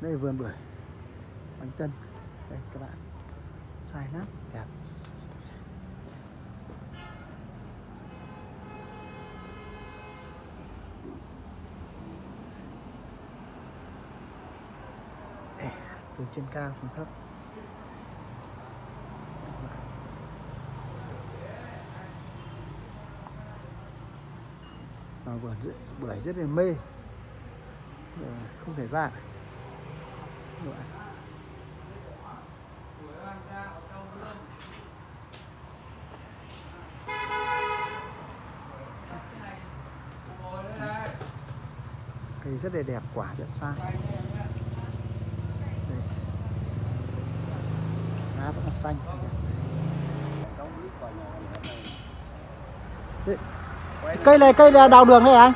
đây là vườn bưởi. Bánh tân. Đây các bạn. Sai lắm. Đẹp. Đây, từ trên cao xuống thấp. Mà vườn bưởi rất là mê. Không thể ra cây rất là đẹp quả rất sai lá vẫn là xanh. Đấy. cây này cây là đào đường đấy anh?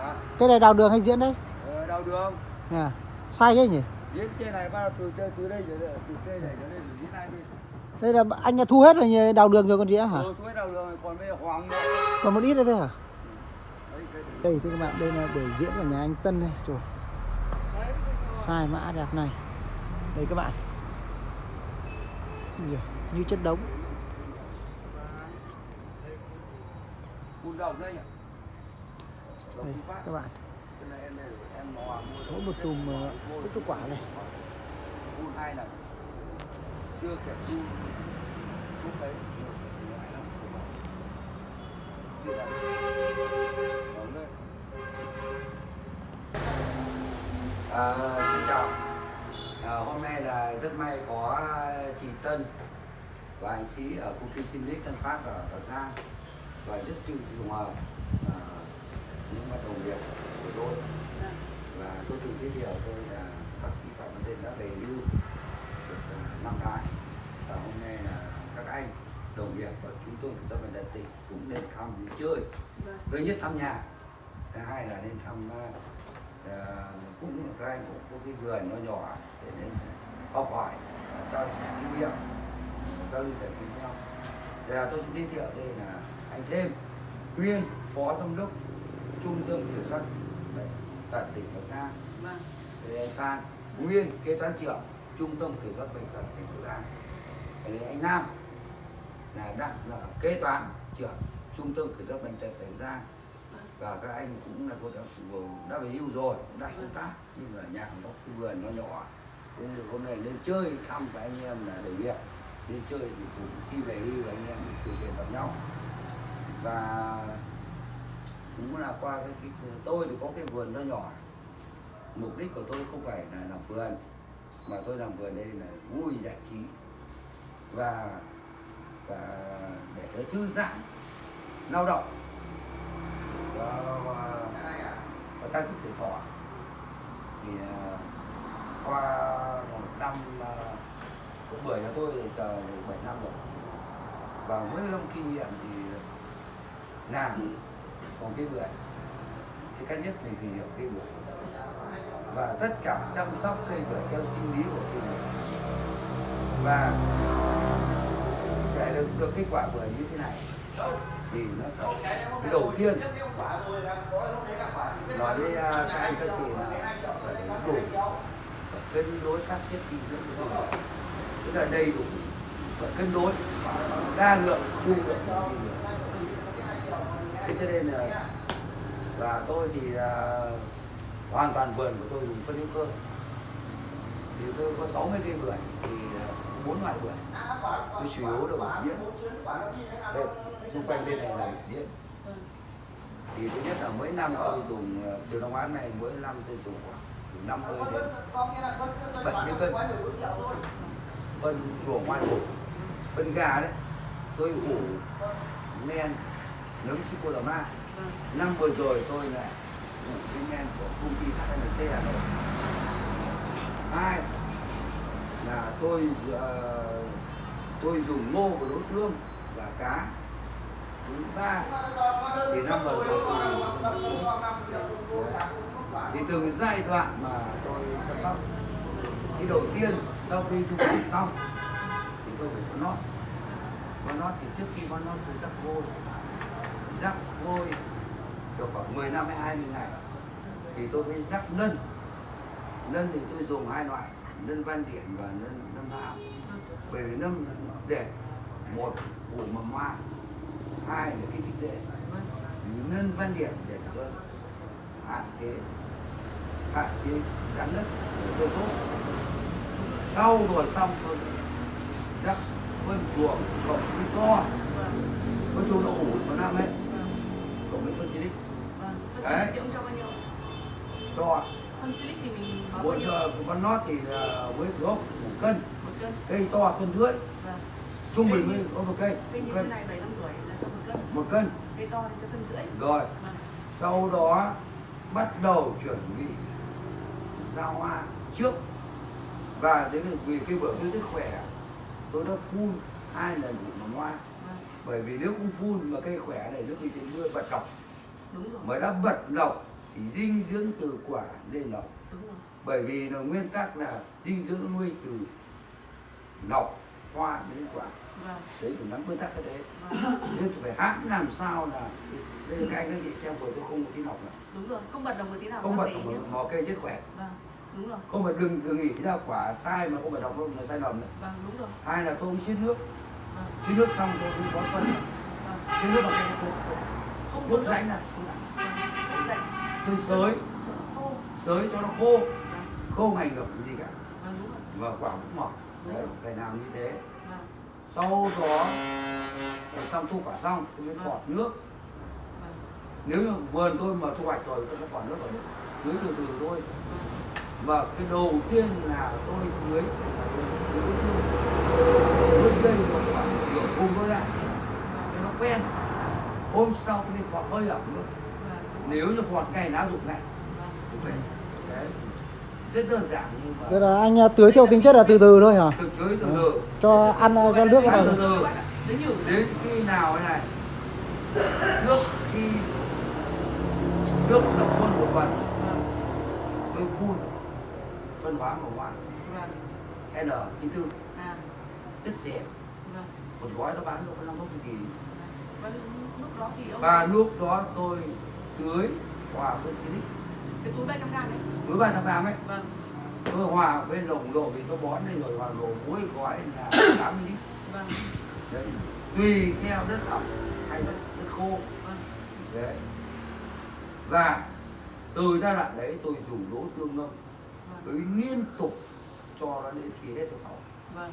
À, cây này đào đường hay diễn đấy ờ, đào đường. À, sai thế nhỉ diễn trên này đầu từ từ, từ đây đây từ cây này trở đây rồi hai bên đây là anh đã thu hết rồi đào đường rồi còn gì nữa hả? Ừ, thuế đào đường này còn bây giờ hoàng nữa. Còn một ít nữa thôi hả? Này. đây thưa các bạn đây là buổi diễn của nhà anh Tân đây. Trời. Sai mã đẹp này. Đây các bạn. Như chất đống. Đây đây các bạn này em mỗi một chùm ờ, cái quả này. Cùn hai lần chưa kể cùn lúc đấy À, xin chào. À, hôm nay là rất may có chị Tân và anh sĩ ở công ty Sinic Tân Phát ở, ở Giang và rất chịu trùng hợp à, những bạn đồng nghiệp của tôi. Và tôi tự giới thiệu tôi là bác sĩ Phạm Văn Tên đã về hưu được à, năm tháng. Và hôm nay là các anh đồng nghiệp trung tâm kiểm soát bệnh tật tỉnh cũng đến thăm chơi. Thứ nhất thăm nhà thứ hai là lên thăm à, cũng các anh cũng có cái vườn nhỏ nhỏ để đến học hỏi trao đổi kinh nghiệm giao lưu giải với nhau Thì là tôi xin giới thiệu đây là anh thêm nguyên phó giám đốc trung tâm kiểm soát tật tỉnh Bắc Giang đây anh Phan nguyên kế toán trưởng trung tâm kiểm soát bệnh tật tỉnh Bắc Giang đây anh Nam là đang là kế toán trưởng trung tâm kiểm soát bệnh tật tỉnh Bắc Giang và các anh cũng là cũng đã, đã về hưu rồi cũng đã công tác nhưng ở nhà cũng có cái vườn nó nhỏ. Cũng được hôm nay lên chơi thăm với anh em là đồng nghiệp lên chơi thì cũng khi về hưu anh em trò chuyện gặp nhau. Và cũng là qua cái, cái tôi thì có cái vườn nó nhỏ. Mục đích của tôi không phải là làm vườn mà tôi làm vườn đây là vui giải trí và và để nó thư giãn lao động. Và, và, và tăng sức thể thọ. Thì à, qua một năm à, cũng bưởi cho tôi thì chờ bảy năm rồi. Và với năm kinh nghiệm thì làm còn cái bưởi thì cách nhất mình thì hiểu cây bưởi và tất cả chăm sóc cây bưởi theo sinh lý của cây bưởi và để được được kết quả bưởi như thế này, thì nó phải cái đầu tiên. Nói với à, các anh các chị là phải đủ và cân đối các chất dinh dưỡng của tức là đầy đủ và cân đối đa lượng chu lượng của thế cho nên là, và tôi thì là hoàn toàn vườn của tôi dùng phân hữu cơ. Thì tôi có 60 cây bưởi, thì bốn loại bưởi. Tôi chủ yếu là bưởi diễn. Đây, xung quanh bên này là bưởi diễn. Thì thứ nhất là mỗi năm tôi dùng từ năm án này mỗi năm tôi dùng khoảng từ 50 đến 70 cân. Phân chùa ngoài ủ phân gà đấy. Tôi ủ men nấm Chicolama năm vừa rồi tôi là ủ cái men của công ty HNC Hà Nội. Hai là tôi ờ, tôi dùng ngô của đối tương và cá. Thứ ba thì năm vừa rồi tôi thì từng giai đoạn mà tôi chăm sóc thì đầu tiên sau khi thu hoạch xong thì tôi phải có nót. Có nót thì trước khi có nót tôi rắc vôi rắc vôi được khoảng 10 năm hay 20 ngày. Thì tôi mới rắc nân nân thì tôi dùng hai loại nân văn điển và nân nâm hạo bởi vì nâm đẹp, một củ mầm hoa, hai là kích thích dễ Vâng. nân văn điển để cho hạn chế hạn chế rắn đất của cơ số sau rồi xong tôi rắc phân chuồng, cộng với to. Có chỗ chuồng đậu ủ của năm ấy. Với phân silic Vâng. Đấy. cho bao nhiêu? cho Phân silic thì mình mỗi con nót thì là với gốc một cân cây to cân rưỡi Vâng. trung bình Cây với có một cây Cây như thế này 7 năm tuổi là cho một cân. một cân Cây to thì cho cân rưỡi. rồi Vâng. sau đó bắt đầu chuẩn bị ra hoa trước và đến vì cái bữa tôi rất khỏe tôi đã phun hai lần mầm hoa. Bởi vì nếu không phun mà cây khỏe này nước bị trên mưa bật độc Đúng rồi. mà đã bật độc thì dinh dưỡng từ quả lên rồi. bởi vì là nguyên tắc là dinh dưỡng nuôi từ nọc hoa đến quả Vâng. đấy cũng nắm nguyên tắc cái đấy Vâng. nên phải hãm làm sao là đây là cái anh các chị xem của tôi không có tí nọc nào Đúng rồi. Không bật đồng một tí nào. không các bật nhé. một, một cây chết khỏe Vâng. Đúng rồi. không phải đừng đừng nghĩ ra quả sai mà không phải đọc đâu là sai lầm đấy Vâng. Đúng rồi. hai là tôi cũng xiết nước Vâng. xiết nước xong tôi cũng có phân Vâng. xiết nước bằng cái tôi Không đốt rãnh. Vâng. Rảnh. tôi sới Cho nó khô. sới cho nó khô Vâng. không ảnh hưởng gì cả Vâng. Và quả cũng mỏng đấy phải làm như thế Vâng. sau đó xong thu quả xong tôi mới Vâng. phọt nước Vâng. nếu như vườn tôi mà thu hoạch rồi tôi sẽ phọt nước rồi tưới từ từ thôi Vâng. và cái đầu tiên là tôi tưới tưới tưới tưới cây một khoảng nửa vùng thôi lại cho nó quen hôm sau tôi mới phọt hơi ẩm nữa Vâng. nếu như phọt ngày nào dụng ngày Vâng. đấy rất đơn giản nhưng mà là anh à, tưới theo tính chất là từ từ thôi hả? từ tưới từ từ Cho ăn à, cho nước vào. từ từ Đến khi nào này trước khi trước lập khuôn một phần Vâng. tôi phun phân hóa màu hoa Vâng. N94 À. rất rẻ Vâng. một gói nó bán được có năm mươi nghìn Vâng. Lúc đó thì ông và lúc đó tôi tưới hòa với silic cái túi 300 gram đấy. ba trăm gram ấy Vâng. tôi hòa với đồng độ vì tôi bón đây rồi hòa độ mỗi gói là 80 lít Vâng. đấy tùy theo đất ẩm hay đất, đất khô Vâng. đấy và từ giai đoạn đấy tôi dùng đỗ tương ngâm Vâng. tưới liên tục cho nó đến khi hết tháng sáu Vâng.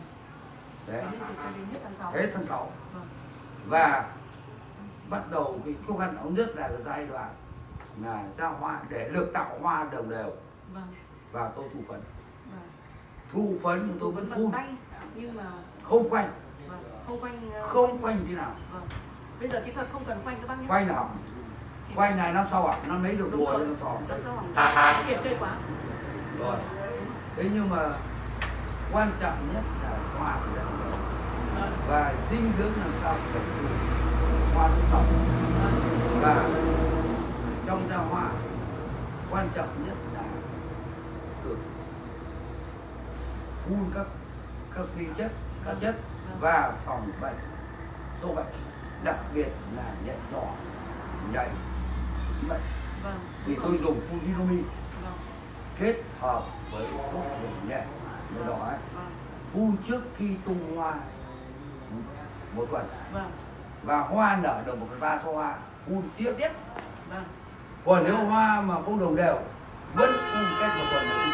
Đấy cho đến hết tháng 6. Vâng. và bắt đầu cái khó khăn ống nhất là giai đoạn là ra hoa để được tạo hoa đồng đều Vâng. và tôi thu phấn Vâng. thu phấn nhưng tôi vẫn phun nhưng mà không vâng. không quanh ờ, không khoanh thế nào Vâng. Bây giờ kỹ thuật không cần quanh các bác nhé. hỏng Chỉ- khoanh này năm sau à năm lấy được mùa năm sau hỏng. Kiệt cây quá. rồi thế nhưng mà quan trọng nhất là đều. Vâng. và dinh dưỡng làm sao phải từ hoa tổng Vâng. và trong ra hoa quan trọng nhất là được phun các các vi chất các chất và phòng bệnh sâu bệnh đặc biệt là nhạy đỏ nhạy bệnh Vâng. thì tôi dùng phun Vâng. kết hợp với thuốc nhẹ nhạy đỏ ấy Vâng. phun trước khi tung hoa một tuần Vâng. và hoa nở được một phần ba số hoa phun tiếp Tiếp. Vâng. còn nếu hoa mà không đồng đều vẫn phun cách một tuần phun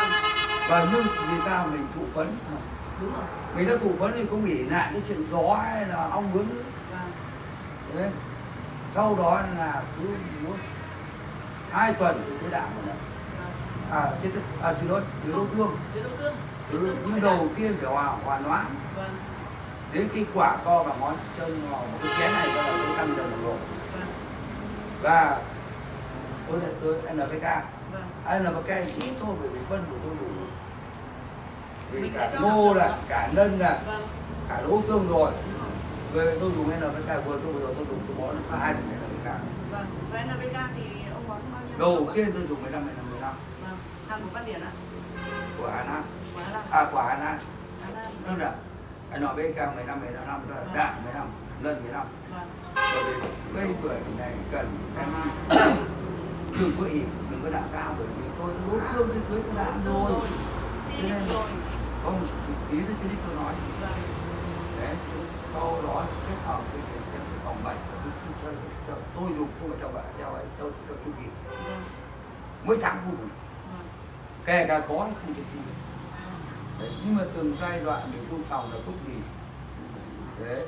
Vâng. và nhưng vì sao mình thụ phấn Đúng rồi. mình đã thụ phấn thì không nghĩ lại cái chuyện gió hay là ong bướm nữa Vâng. Sau đó là cứ muốn hai tuần thì tôi đạm một lần. À trên à xin lỗi từ đầu tương từ nhưng đầu tiên phải hòa hòa loãng Vâng. đến cái quả to bằng ngón chân vào một cái chén này đầu tôi tăng dần độ Vâng. và tôi lại tôi NPK Vâng. NPK ít thôi bởi vì phân của tôi đủ vì Mình cả ngô là cả nân là Vâng. cả lỗ tương rồi rồi. về tôi dùng NPK vừa tôi vừa rồi tôi dùng tôi bón có hai lần NPK Vâng. Và NPK thì ông bón bao nhiêu? đầu tiên tôi dùng 15 15 15 Vâng. Hàng của Văn Điển ạ. của Hà Nam Quá là à của Hà Nam Hà tức là NPK 15 15 tức là đạm 15 lân 15 Vâng. bởi vì cây bưởi này cần đừng có ỉ đừng có đạo cao bởi vì tôi đối phương tôi cưới tôi đã rồi rồi. Silic rồi. không ý tôi xin tôi nói Vâng. đấy sau đó kết hợp với cái xem cái phòng bệnh tôi tôi tôi dùng không phải cho bạn cho ấy cho cho chu kỳ mỗi tháng. Vâng. Kể cả có hay không được. đấy nhưng mà từng giai đoạn mình phun phòng là thuốc gì đấy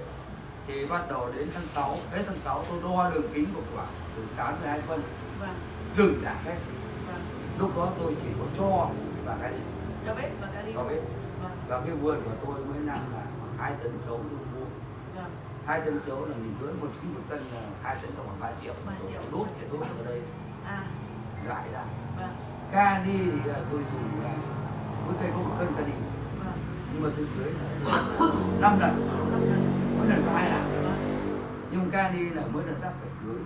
thì bắt đầu đến tháng 6 hết tháng 6 tôi đo đường kính của quả từ 8 đến 2 phân Vâng. dừng đã hết Vâng. lúc đó tôi chỉ có cho và cái Cho bếp và kali. cho biết Vâng. và cái vườn của tôi mỗi năm là hai tấn chấu tôi mua Vâng. hai tấn chấu là nghìn rưỡi một chín một cân là hai tấn khoảng ba triệu Ba triệu. đốt thì đốt ở đây À. giải ra Vâng. Cani thì là tôi dùng là mỗi cây có một cân cani Vâng. nhưng mà tôi tưới là năm lần mỗi lần có hai lần nhưng cani là mỗi lần rắc phải tưới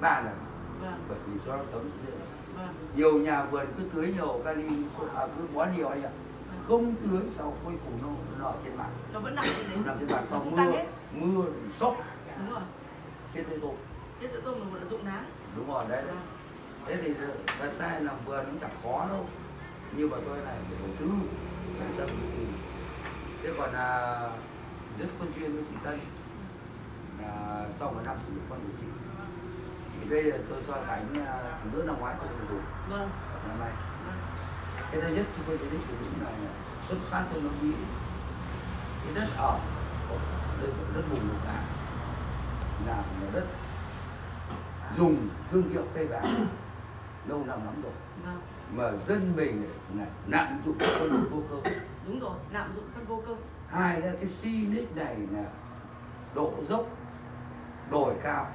ba lần bởi vì dưới. Vâng. nhiều nhà vườn cứ tưới nhiều kali à, cứ bón nhiều anh ạ không tưới sau cuối cùng nó nó ở trên mặt Nó vẫn nằm trên đấy. nằm trên mặt còn mưa mưa sốc Đúng rồi. tay tôi Chết tôm là dụng ná. đúng rồi đấy, đấy. Vâng. Thế thì thật ra làm vườn nó chẳng khó đâu. Nhưng mà tôi này phải đầu tư phải tâm thì thế còn là rất phân chuyên với chị Tân là sau một năm sử dụng phân của chị. Thì đây là tôi so sánh à, giữa năm ngoái tôi sử dụng. Vâng. và năm nay. Cái thứ nhất chúng tôi sẽ sử dụng là xuất phát từ nước Mỹ. Cái đất ở đây là đất vùng lục là là đất dùng thương hiệu cây vàng lâu năm lắm rồi Vâng. mà dân mình này nặng dụng phân vô cơ Đúng rồi. Lạm dụng phân vô cơ. hai là cái Sinic này là độ dốc đồi cao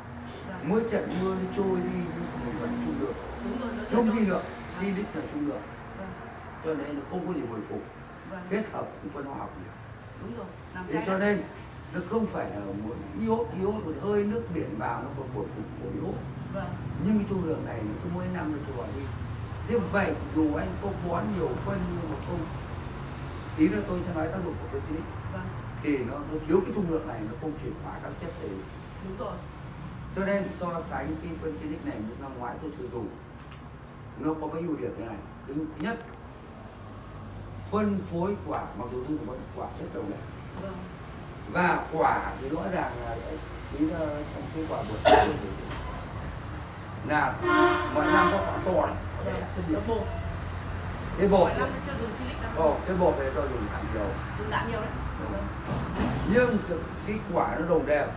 Vâng. mỗi trận mưa nó trôi đi nhưng mình vẫn trung được Đúng rồi. Nó trung cho- đi được Sinic là trung được Vâng. cho nên nó không có gì hồi phục Vâng. kết hợp cũng phân hóa học nhiều Đúng rồi. Làm thế cho nên nó không phải là một iốt iốt một hơi nước biển vào nó còn phục của iốt Vâng. nhưng cái chu lượng này nó cứ mỗi năm nó trôi đi thế vậy dù anh có bón nhiều phân nhưng mà không tí nữa tôi sẽ nói tác dụng của cái Sinic Vâng. thì nó, nó thiếu cái dung lượng này nó không chuyển hóa các chất để Đúng rồi. cho nên so sánh cái phân Sinic này với năm ngoái tôi sử dụng nó có mấy ưu điểm thế này thứ, thứ nhất phân phối quả mặc dù tôi có quả rất đồng đều Vâng. Và quả thì rõ ràng là tí là trong cái quả tôi thì là mọi năm có quả to này Vâng. Cái bột. Ồ, cái bột này tôi dùng dầu Dùng đạm nhiều đấy. Nhưng cái quả nó đồng đều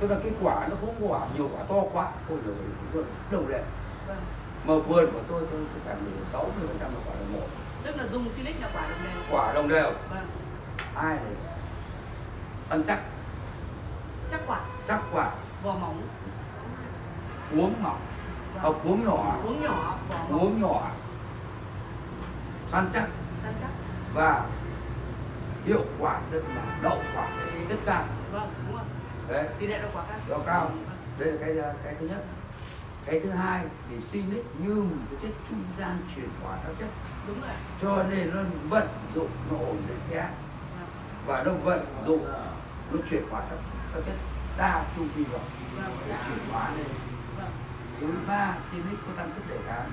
tức là cái quả nó không quả nhiều quả to quá ôi rồi đồng đều Vâng. mà vườn của tôi tôi tôi cảm thấy sáu mươi phần trăm là quả đồng một Tức là dùng silic là quả đồng đều. quả đồng đều Vâng. ai này ăn chắc Chắc quả. chắc quả Vỏ mỏng. uống mỏng hoặc uống nhỏ Uống nhỏ. Vỏ mỏng. uống nhỏ săn chắc Săn chắc. và hiệu quả rất là đậu quả rất cao Vâng. Đúng rồi. đấy Tỷ lệ đậu quả cao. đậu cao Vâng. đây là cái cái thứ nhất cái thứ hai thì Sinic như một cái chất trung gian chuyển hóa các chất Đúng rồi. cho nên nó vận dụng nó ổn định pH Vâng. và nó vận dụng nó chuyển hóa các, các chất đa chu vi vào. Để chuyển hóa lên. Thứ ba Sinic có tăng sức đề kháng.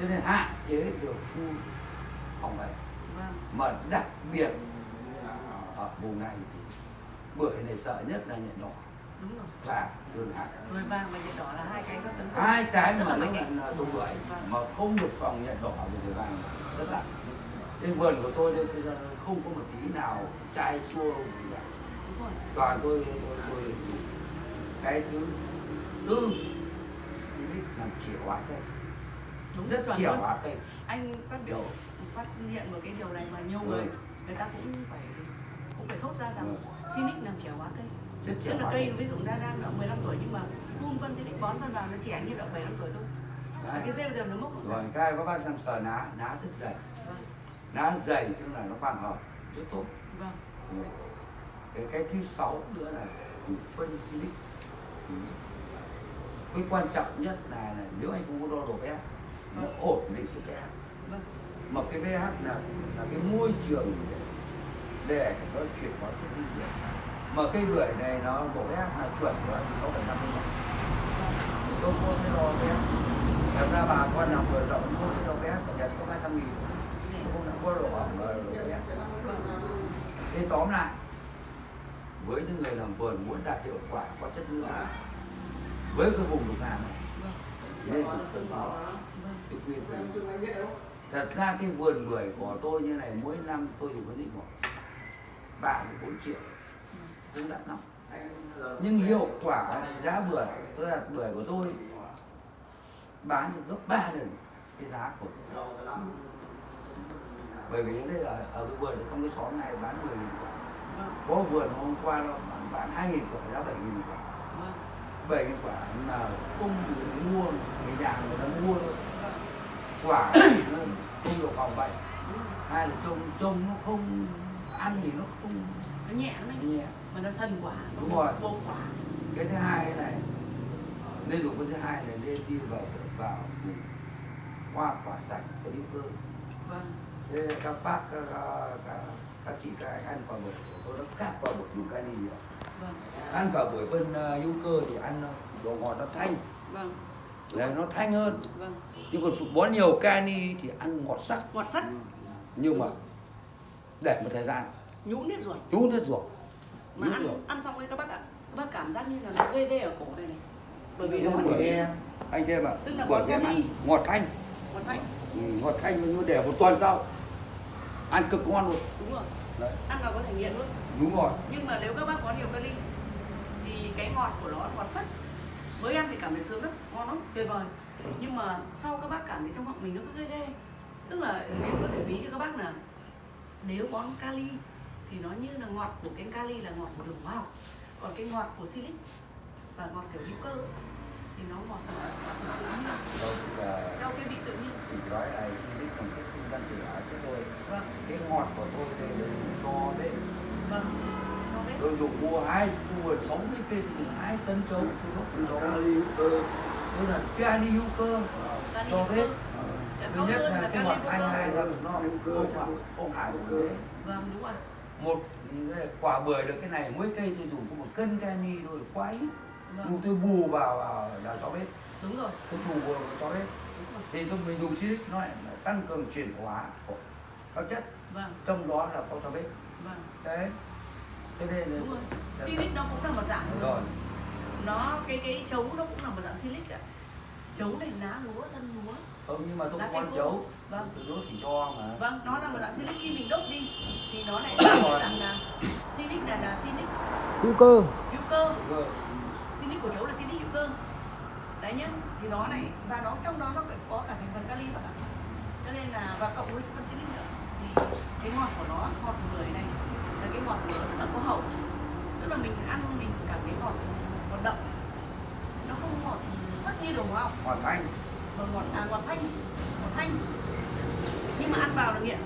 Cho nên hạn chế được phun phòng bệnh. Mà đặc biệt ở vùng này thì bưởi này sợ nhất là nhện đỏ. Đúng rồi. và đường hạt. Rồi vàng và nhện đỏ là hai cái nó tấn công. hai cái mà nó là trồng bưởi Vâng. mà không được phòng nhện đỏ thì người vàng rất là. Trên vườn của tôi đây thì không có một tí nào chai chua gì cả. Đúng. Toàn tôi tôi, tôi cái thứ tư làm chìa hóa cây Đúng rất chìa hóa cây Anh phát biểu phát hiện một cái điều này mà nhiều người Ừ. người ta cũng phải cũng phải thốt ra rằng Sinic làm trẻ hóa cây. rất chìa Tức là hóa cây ví dụ đang đang ở 15 tuổi nhưng mà phun phân Sinic bón phân vào nó trẻ như ở 75 tuổi thôi. Đấy. cái rêu giờ nó mốc rồi cái có bác xem sờ ná ná rất dày Vâng. ná dày tức là nó quang hợp rất tốt Vâng. Ừ. cái thứ sáu nữa là phân silic. Ừ. cái quan trọng nhất là, là nếu anh không có đo độ pH nó ổn định cái pH. Vâng. mà cái pH là là cái môi trường để nó chuyển hóa chất dinh dưỡng. Mà cây bưởi này nó độ pH là chuẩn của nó sáu phẩy năm tôi mua cái lò bé thật ra bà con làm vườn rộng mua cái lò bé của nhật có hai trăm nghìn. Không có lò hỏng là lò bé thế tóm lại với những người làm vườn muốn đạt hiệu quả, có chất lượng. Với cái vùng lục hàm này nên phải phân tự khuyên phải thật ra cái vườn bưởi của tôi như này, mỗi năm tôi chỉ có định khoảng ba bốn triệu. Cũng đã lắm. Nhưng hiệu quả giá bưởi, tôi đặt bưởi của tôi bán được gấp ba lần cái giá của bởi vì đây là ở cái vườn trong cái xóm này bán 10 nghìn quả có vườn hôm qua nó bán, 2 nghìn quả giá 7 nghìn quả. 7 nghìn quả mà không được mua người nhà người ta mua thôi. Quả thì nó không được phòng bệnh hai là trông trông nó không ăn thì nó không nó nhẹ nó nhẹ. Mà nó sân quả nó Đúng rồi. vô quả. Cái thứ hai này nên dùng cái thứ hai là nên đi vào vào hoa quả sạch có hữu cơ. Vâng. Thế các bác các, các, các ăn quả bưởi tôi đã cắt quả bưởi dùng cái gì nhiều. Vâng. Ăn quả bưởi phân uh, hữu cơ thì ăn uh, độ ngọt nó thanh. Vâng. Đấy, nó thanh hơn. Vâng. Nhưng còn phục bón nhiều cani thì ăn ngọt sắc. Ngọt sắt nhưng mà để một thời gian. Nhũn hết ruột. Nhú hết ruột. Mà ăn ruột. ăn xong ấy các bác ạ các bác cảm giác như là nó ghê ghê ở cổ này này. Bởi vì nó ngọt em anh xem mà Tức là cani. ăn ngọt thanh. Ngọt thanh. Ừ, ngọt thanh nhưng để một tuần sau ăn cực ngon luôn. Đúng rồi. Đấy. Ăn vào có thể nghiện luôn. Đúng rồi. Nhưng mà nếu các bác có nhiều kali thì cái ngọt của nó ngọt sắt. Mới ăn thì cảm thấy sướng lắm ngon lắm tuyệt vời. Nhưng mà sau các bác cảm thấy trong họng mình nó cứ ghê ghê. Tức là nếu có thể ví cho các bác là nếu bón kali thì nó như là ngọt của cái kali là ngọt của đường hóa học. Còn cái ngọt của silic và ngọt kiểu hữu cơ thì nó ngọt của tự nhiên. Đâu là theo cái vị tự nhiên. thì nói là xin ái cho tôi. Vâng. Cái ngọt của tôi đây là cho đấy. Vâng. Tôi dùng mua hai mua sáu mươi cây dùng hai tấn trấu tôi đốt cho tôi là kali hữu cơ kali cho hữu biết cơ Sẽ thứ nhất là cái kali ngọt hữu hai cơ hai là nó không phải không phải một thế vâng đúng rồi. Một quả bưởi được cái này mỗi cây tôi dùng có một cân cani thôi quá ít. Vâng. Tôi bù vào vào là cho biết đúng rồi. Tôi bù vào cho biết rồi. Thì tôi mình dùng silic nó lại tăng cường chuyển hóa của các chất. Vâng. Trong đó là có cho biết vâng. Đấy. Thế nên là silic nó cũng là một dạng. Đúng rồi. Nó cái cái chấu nó cũng là một dạng silic ạ. Chấu này lá lúa thân lúa. Không nhưng mà tôi không ăn chấu. Vâng. đốt thì cho mà. Vâng nó là một dạng silic. Khi mình đốt đi thì nó lại là một dạng là silic là là silic. Hữu cơ. Hữu cơ. Silic của chấu là silic hữu cơ. Đấy nhá. Thì nó lại và nó trong đó nó có cả thành phần kali bạn ạ cho nên là và cộng với silic nữa. Thì cái ngọt của nó ngọt của bưởi này là cái ngọt của nó rất là có hậu. Tức là mình ăn mình cảm thấy ngọt ngọt đậm. Nó không ngọt sắc như đồ học. Ngọt thanh. Mà ngọt à ngọt thanh ngọt thanh. Nhưng mà ăn vào là nghiện.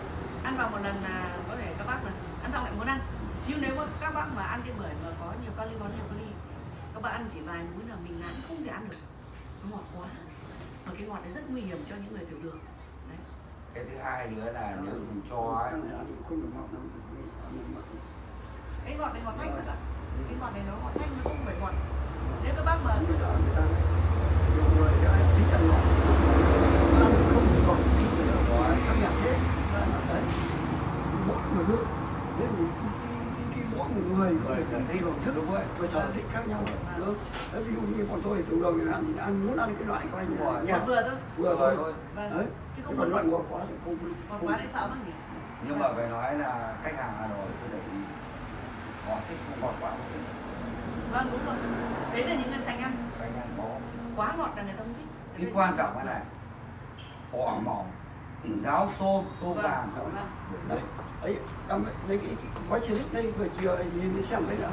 Ăn vào một lần là có thể các bác là ăn xong lại muốn ăn. Nhưng nếu mà các bác mà ăn cái bưởi mà có nhiều kali bón nhiều kali các bác ăn chỉ vài muỗng là mình làm không thể ăn được. Ngọt quá. Mà cái ngọt đấy rất nguy hiểm cho những người tiểu đường cái thứ hai nữa là nếu mình cho ấy, cái ngọt này ngọt thanh thật ạ. Cái ngọt này nó ngọt thanh nó không phải ngọt. Nếu các bác mà người sở thích thưởng thức đúng rồi. và sở thích khác nhau. Đúng. Đấy, ví dụ như bọn tôi đường chẳng hạn thì ăn muốn ăn cái loại coi như là ngọt vừa thôi. Vừa thôi thôi. vâng. Đấy chứ không còn ngọt loại ngọt quá thì không ngọt không quá lại sợ lắm nhỉ nhưng mà phải nói là khách hàng Hà Nội tôi để ý họ thích không ngọt quá vâng đúng rồi đấy là những người sành ăn xanh ăn có quá ngọt là người ta không thích cái quan trọng cái này họ mỏng ráo tôm tôm Vâng, vàng vâng. đấy ấy cầm lấy cái, cái gói chia đây vừa chiều nhìn đi xem đấy đã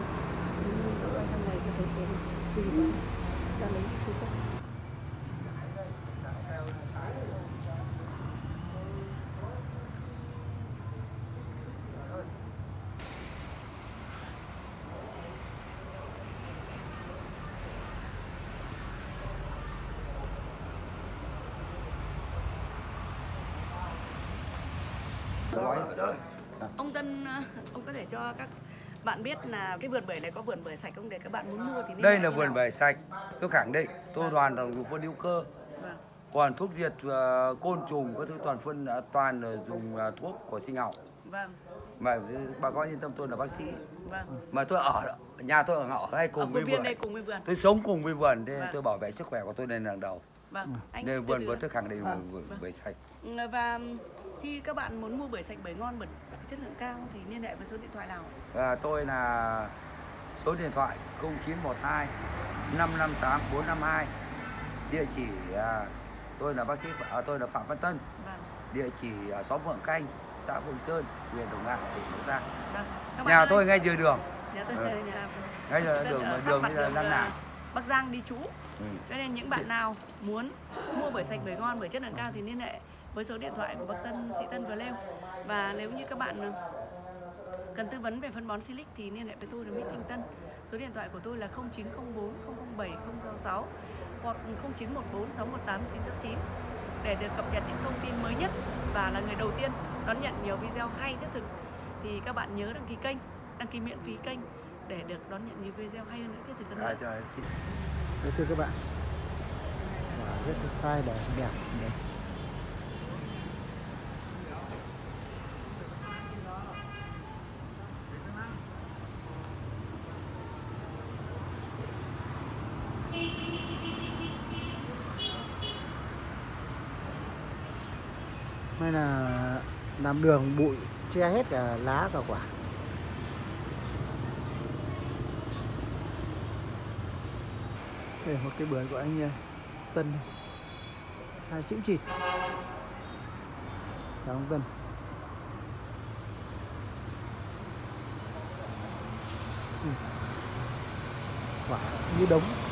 Gói. đó, đó. Ông Tân, ờ, ông có thể cho các bạn biết là cái vườn bưởi này có vườn bưởi sạch không? Để các bạn muốn mua thì nên đây là vườn nào? bưởi sạch. Tôi khẳng định tôi toàn là dùng phân hữu cơ. Vâng. Còn thuốc diệt ờ, côn trùng các thứ toàn phân ờ, toàn là dùng ờ, thuốc của sinh học. Vâng. Mà bà con yên tâm tôi là bác sĩ. Vâng. Mà tôi ở nhà tôi ở ngõ hay ở cùng với công viên vườn. đây cùng với vườn? Tôi sống cùng với vườn nên Vâng. tôi bảo vệ sức khỏe của tôi lên hàng đầu. Vâng. Anh nên vườn ạ. tôi khẳng định là vườn bưởi sạch. Và khi các bạn muốn mua bưởi sạch bưởi ngon bưởi chất lượng cao thì liên hệ với số điện thoại nào? Và tôi là số điện thoại 0912 558 452 địa chỉ à, tôi là bác sĩ à, tôi là Phạm Văn Tân. Vâng. Địa chỉ ở xóm Vượng Canh xã Vượng Sơn huyện Đồng Nai tỉnh Bắc Giang vâng nhà tôi ngay dưới đường. Nhà tôi Ừ. nhà Ngay sĩ đường- đường sát bây giờ đang ờ, làm. Bắc Giang đi trú. Ừ. cho nên những bạn nào muốn mua bưởi sạch bưởi ngon bưởi chất lượng cao thì liên hệ với số điện thoại của bác Tân sĩ Tân vừa nêu và nếu như các bạn cần tư vấn về phân bón Silic thì liên hệ với tôi là Mỹ Thanh Tân. Số điện thoại của tôi là 0904 007 066 hoặc 0914 618 989 để được cập nhật những thông tin mới nhất và là người đầu tiên đón nhận nhiều video hay thiết thực thì các bạn nhớ đăng ký kênh đăng ký miễn phí kênh để được đón nhận nhiều video hay hơn nữa thiết thực hơn. Nữa cho, xin. Thưa các bạn. Quả rất là sai đẹp đẹp đẹp hay là làm đường, bụi, che hết cả lá cả quả. Đây một cái bưởi của anh à, Tân này. Sai chữ chịt. Chào ông Tân. Ừ. Quả như đống.